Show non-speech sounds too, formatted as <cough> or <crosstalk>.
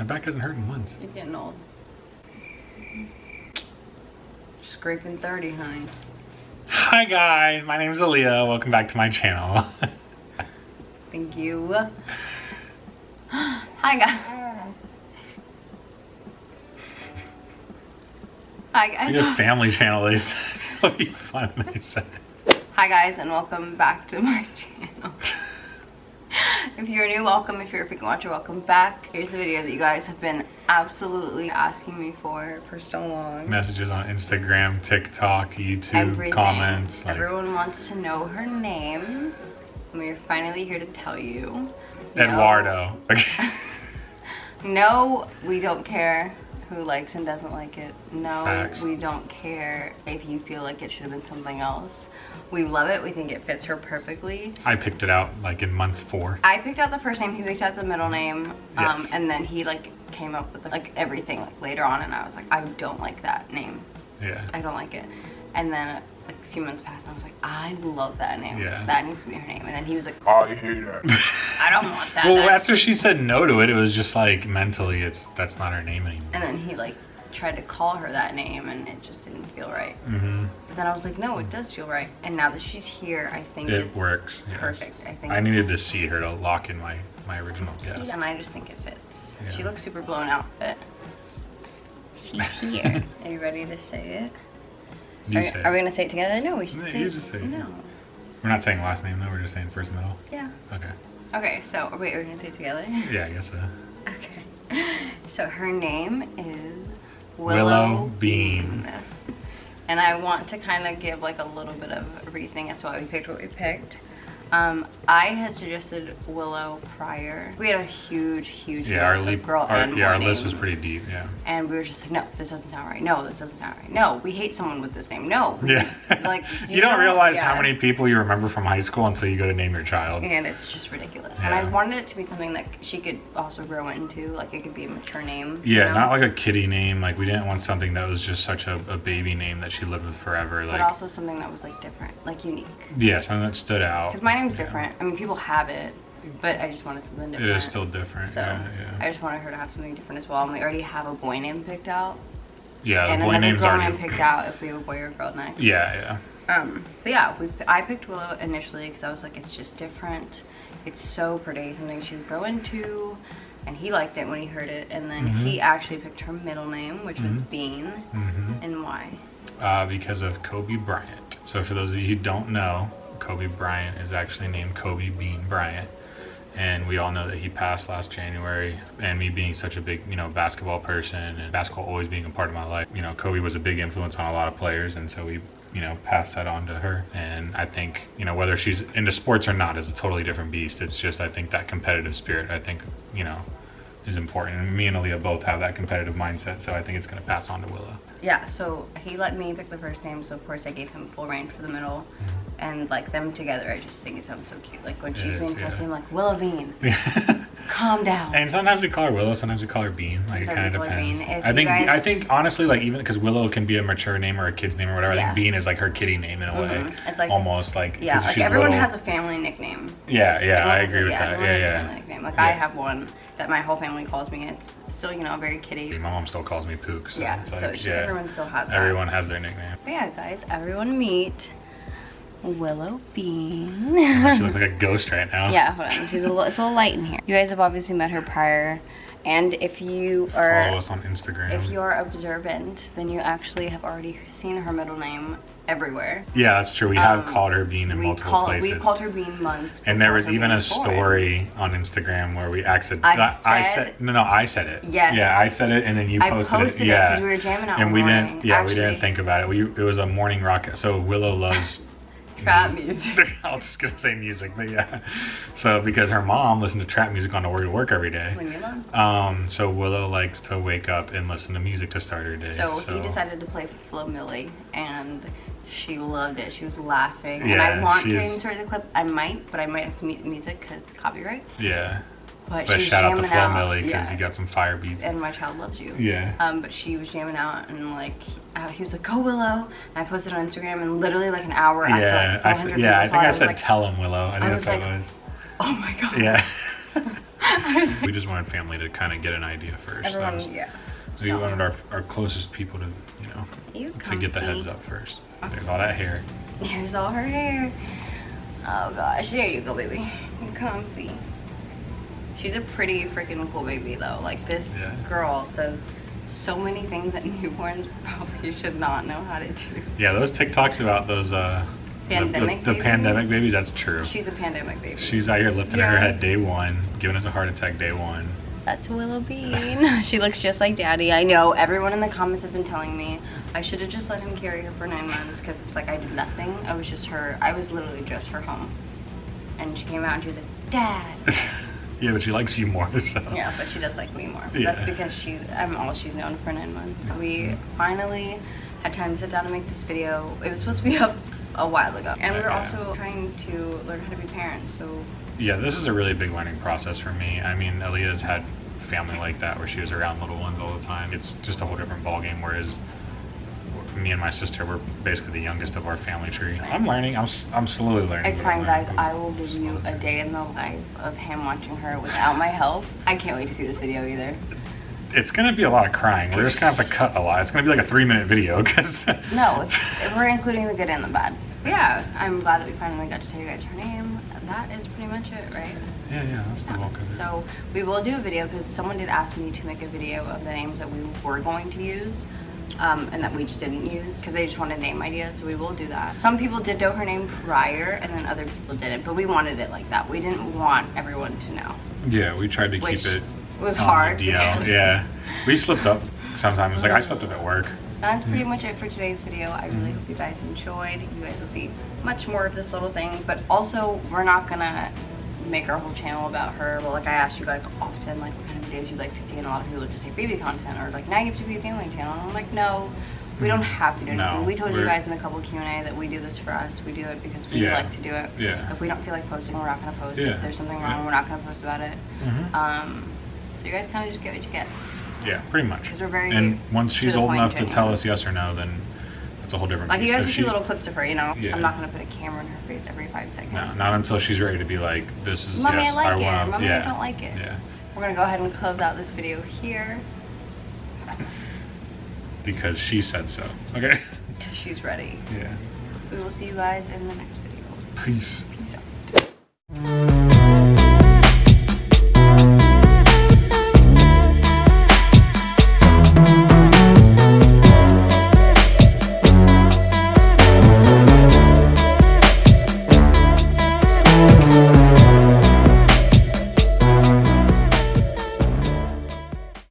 My back hasn't hurt in months. You're getting old. Scraping 30, honey. Hi guys, my name is Aaliyah. Welcome back to my channel. <laughs> Thank you. Hi, guys. Hi, guys. family channel. They said <laughs> it'll be fun. They said. Hi, guys, and welcome back to my <laughs> channel. If you're new, welcome. If you're a frequent watcher, welcome back. Here's the video that you guys have been absolutely asking me for for so long. Messages on Instagram, TikTok, YouTube, Everything. comments. Like, Everyone wants to know her name. And we're finally here to tell you. No. Eduardo. Okay. <laughs> <laughs> No, we don't care who likes and doesn't like it. No, Facts. we don't care if you feel like it should have been something else. We love it. We think it fits her perfectly. I picked it out like in month four. I picked out the first name, he picked out the middle name, um, Yes. and then he like came up with like everything like later on, and I was like, I don't like that name. Yeah. I don't like it. And then like a few months passed, and I was like, I love that name. Yeah. That needs to be her name. And then he was like, I hate that. I don't want that. <laughs> well, That's- after she said no to it, it was just like mentally, it's that's not her name anymore. And then he like tried to call her that name, and it just didn't feel right. Mm -hmm. But then I was like, no, it does feel right. And now that she's here, I think It it's works. yes. perfect. I think. I needed to see her to lock in my my original guess. And I just think it fits. Yeah. She looks super blown out, but she's here. <laughs> are you ready to say it? You are, are we gonna say it together? No, we should No, say you it. just say it. No. We're not saying last name though. We're just saying first middle. Yeah. Okay. Okay. So wait, are we gonna say it together? Yeah, I guess so. Okay. <laughs> So her name is Willow Willow, Bean. And I want to kind of give like a little bit of reasoning as to why we picked what we picked. Um, I had suggested Willow prior. We had a huge, huge Yeah, our list leap. of girl Our, and yeah, our list was pretty deep. Yeah. And we were just like, no, this doesn't sound right. No, this doesn't sound right. No, we hate someone with this name. No. Yeah. Like <laughs> you, don't know, realize yeah. how many people you remember from high school until you go to name your child. And it's just ridiculous. Yeah. And I wanted it to be something that she could also grow into. Like it could be a mature name. you Yeah, know? not like a kitty name. Like we didn't want something that was just such a, a baby name that she lived with forever. Like, but also something that was like different, like unique. yeah, something that stood out. Because my name's different. I mean, people have it, but I just wanted something different. It is still different. So yeah, yeah. I just wanted her to have something different as well. And we already have a boy name picked out, yeah, and the boy another name's girl already. name picked <laughs> out if we have a boy or girl next. Yeah, yeah. Um, but yeah, we I picked Willow initially because I was like, it's just different. It's so pretty, something she would grow into. And he liked it when he heard it. And then Mm-hmm. he actually picked her middle name, which was Bean. hmm And why? Uh, because of Kobe Bryant. So for those of you who don't know, Kobe Bryant is actually named Kobe Bean Bryant. And we all know that he passed last January. And me being such a big, you know, basketball person and basketball always being a part of my life, you know, Kobe was a big influence on a lot of players. And so we, you know, passed that on to her. And I think, you know, whether she's into sports or not is a totally different beast. It's just, I think that competitive spirit, I think, you know, is important. And me and Aaliyah both have that competitive mindset. So I think it's going to pass on to Willow. Yeah, so he let me pick the first name, so of course I gave him full range for the middle. Mm-hmm. And like them together, I just think it sounds so cute. Like when It she's is, being yeah. fussy, I'm like, Willow Bean, <laughs> calm down. And sometimes we call her Willow, sometimes we call her Bean. Like it kind of we call her depends. I think guys- I think honestly, like even because Willow can be a mature name or a kid's name or whatever. I Yeah. think Bean is like her kitty name in a way. Mhm. It's like- almost like yeah, like everyone little. has a family nickname. Yeah, yeah, I agree with that. Yeah, has a yeah. family nickname. Like I have one that my whole family calls me. And it's still, you know, very kitty. My mom still calls me Pook. So yeah, so like, it's yeah, everyone still has that. everyone has their nickname. But yeah, guys, everyone meet Willow Bean. she looks like a ghost right now. Yeah, hold on. She's a little, it's a little light in here. You guys have obviously met her prior, and if you Follow are us on Instagram. if you are observant, then you actually have already seen her middle name everywhere. yeah, that's true. We have Um, called her Bean in We multiple call places. we called her Bean months. and there was even a born. story on Instagram where we accidentally. I I said- no, no, I said it. Yes. Yeah, I said it, and then you posted, posted it Yeah. because we were jamming out. and we morning. didn't yeah we didn't think about it we, it was a morning rocket. so willow loves trap music. <laughs> i was just gonna say music but yeah so because her mom listened to trap music on the way to work every day When you're alone. um so willow likes to wake up and listen to music to start her day So, he decided to play Flo Milli, and she loved it. She was laughing. and Yeah, I want to insert the clip. I might, but I might have to mute the music because it's copyright. yeah But, but shout out to flo out. milli because yeah. you got some fire beats And my child loves you. yeah Um, but she was jamming out and like he, uh, he was like, "Go Willow!" And I posted on Instagram, and literally like an hour after yeah like I said, yeah i think i said like, tell him willow i think I that's what like, it was <laughs> "Oh my god!" yeah <laughs> we just wanted family to kind of get an idea first. Everyone, was- yeah. we So, wanted our, our closest people to, you know, you to get the heads up first. There's all that hair. Here's all her hair. Oh gosh, there you go, baby. You're comfy. She's a pretty freaking cool baby though. Like this Yeah. girl does so many things that <laughs> newborns probably should not know how to do. Yeah, those TikToks about those uh, the- Pandemic the, the, babies? pandemic babies. That's true. She's a pandemic baby. She's out here lifting Yeah. her head day one, giving us a heart attack day one. That's Willow <laughs> Bean. <laughs> she looks just like Daddy. I know. Everyone in the comments has been telling me I should have just let him carry her for nine months because it's like I did nothing. I was just her. I was literally just her home. And she came out and she was like, Dad. Yeah, but she likes you more. <laughs> So. Yeah, but she does like me more. Yeah. That's because she's I'm all she's known for nine months. We finally had time to sit down and make this video. It was supposed to be <laughs> up a while ago. And we were also trying to learn how to be parents. So Yeah, this is a really big learning process for me. I mean, Aaliyah's had family like that where she was around little ones all the time. It's just a whole different ballgame. Whereas me and my sister, we're basically the youngest of our family tree. I'm learning. I'm, I'm slowly learning. it's fine guys. I will give you a day in the life of him watching her without my help. I can't wait to see this video either. It's gonna be a lot of crying. We're just gonna have to cut a lot. It's gonna be like a three minute video <laughs> because. No, it's, we're including the good and the bad. Yeah, I'm glad that we finally got to tell you guys her name. That is pretty much it, right? Yeah, yeah, that's the bulk of it. So we will do a video because someone did ask me to make a video of the names that we were going to use um, and that we just didn't use because they just wanted name ideas. So we will do that. Some people did know her name prior and then other people didn't, but we wanted it like that. We didn't want everyone to know. Yeah, we tried to keep it. It was hard DL. Yeah, we slipped up sometimes. Like I slipped up at work. That's pretty much it for today's video. I really hope you guys enjoyed. You guys will see much more of this little thing, but also we're not gonna make our whole channel about her. Well, like I asked you guys often, like what kind of videos you'd like to see, and a lot of people just say baby content or like now you have to be a family channel. And I'm like, no, we don't have to do No, anything. we told you guys in the couple Q&A that we do this for us. We do it because we Yeah. like to do it. Yeah. If we don't feel like posting, we're not gonna post. Yeah. If there's something wrong, we're not gonna post about it. Mhm. Um, so you guys kind of just get what you get. Yeah, pretty much. 'Cause we're very And once she's old enough to tell us yes or no, then that's a whole different. Like you guys will see little clips of her, you know. Yeah. I'm not gonna put a camera in her face every five seconds. No, not until she's ready to be like, this is Mommy, yes, I like it. wanna- Mommy, yeah, I don't like it. Yeah, We're gonna go ahead and close out this video here. because she said so. Okay. She's ready. Yeah. We will see you guys in the next video. Peace. Peace out.